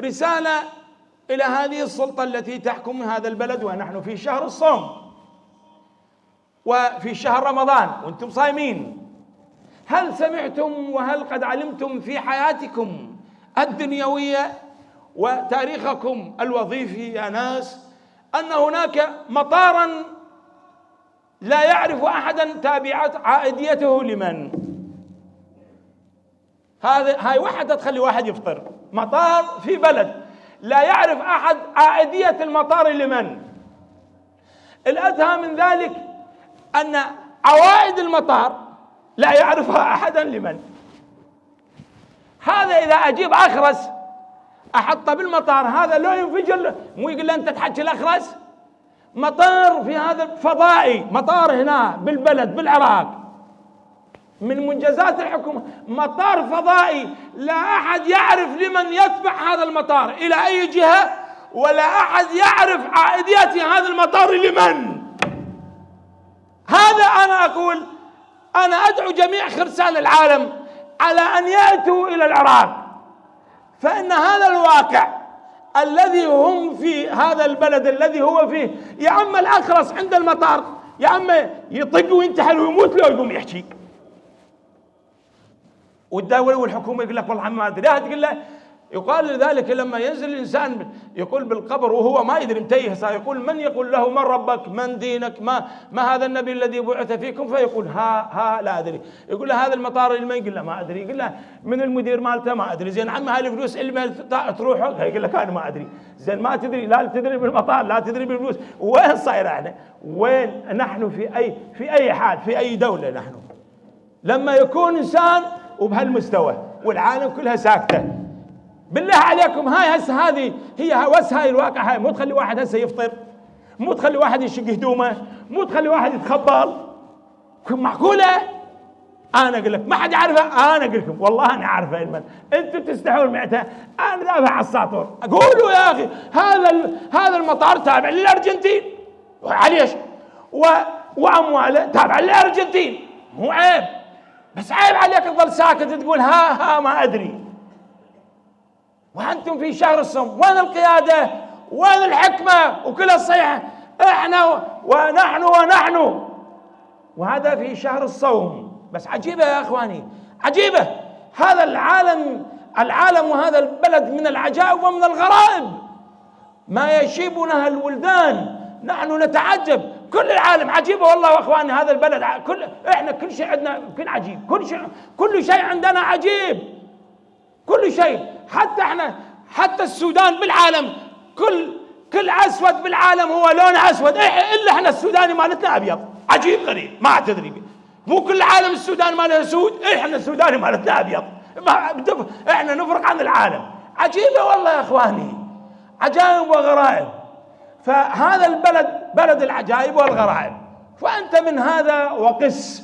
رسالة إلى هذه السلطة التي تحكم هذا البلد ونحن في شهر الصوم وفي شهر رمضان وأنتم صايمين. هل سمعتم وهل قد علمتم في حياتكم الدنيوية وتاريخكم الوظيفي يا ناس أن هناك مطارا لا يعرف أحدا تابعات عائديته لمن؟ هذا هاي وحدة تخلي واحد يفطر. مطار في بلد. لا يعرف أحد عائدية المطار لمن. الأدهى من ذلك أن عوائد المطار لا يعرفها أحدا لمن. هذا إذا أجيب أخرس أحطه بالمطار هذا لو ينفجر مو يقول له أنت تحكي الأخرس؟ مطار في هذا فضائي مطار هنا بالبلد بالعراق. من منجزات الحكومة. مطار فضائي لا أحد يعرف لمن يتبع هذا المطار إلى أي جهة؟ ولا أحد يعرف عائدية هذا المطار لمن؟ هذا أنا أقول أنا أدعو جميع خرسان العالم على أن يأتوا إلى العراق. فإن هذا الواقع الذي هم في هذا البلد الذي هو فيه يا عم الأخرس عند المطار يا عم يطق وينتحل ويموت لو يقوم يحكي. والدولة والحكومة يقول لك والله ما أدري. تقول له يقال لذلك لما ينزل الإنسان يقول بالقبر وهو ما يدري متيه يقول من يقول له من ربك؟ من دينك؟ ما ما هذا النبي الذي بعث فيكم؟ فيقول ها ها لا أدري. يقول له هذا المطار اللي ما يقول له ما أدري. يقول له من المدير مالته؟ ما أدري. زين عم هاي الفلوس اللي تروح؟ يقول لك أنا ما أدري. زين ما تدري لا تدري بالمطار لا تدري بالفلوس. وين صاير إحنا؟ وين نحن في أي في أي حال في أي دولة نحن؟ لما يكون إنسان وبهالمستوى والعالم كلها ساكتة. بالله عليكم هاي هسه هذه هي بس هاي الواقع هاي مو تخلي واحد هسه يفطر مو تخلي واحد يشق هدومه مو تخلي واحد يتخبل. معقولة؟ أنا أقول لك ما حد يعرفها أنا أقول لكم والله أنا عارفه علما أنتم تستحون معتها أنا دافع على الساطور. قولوا يا أخي هذا هذا المطار تابع للأرجنتين. عليش و وأمواله تابع للأرجنتين. مو عيب. بس عيب عليك تظل ساكت تقول ها ها ما أدري. وأنتم في شهر الصوم وين القيادة؟ وين الحكمة؟ وكل الصيحة إحنا ونحن ونحن. وهذا في شهر الصوم. بس عجيبة يا أخواني عجيبة. هذا العالم العالم وهذا البلد من العجائب ومن الغرائب. ما يشيبنا الولدان نحن نتعجب. كل العالم عجيبه والله يا أخواني هذا البلد كل إحنا كل شيء عندنا كل عجيب كل شيء كل شيء عندنا عجيب كل شيء حتى إحنا حتى السودان بالعالم كل كل أسود بالعالم هو لون أسود إلا إحنا السوداني مالتنا أبيض عجيب غريب ما تدري مو كل العالم السودان ماله اسود إيه إحنا السوداني مالتنا أبيض إحنا نفرق عن العالم عجيبة والله يا إخواني عجائب وغرائب. فهذا البلد بلد العجائب والغرائب. فأنت من هذا وقس.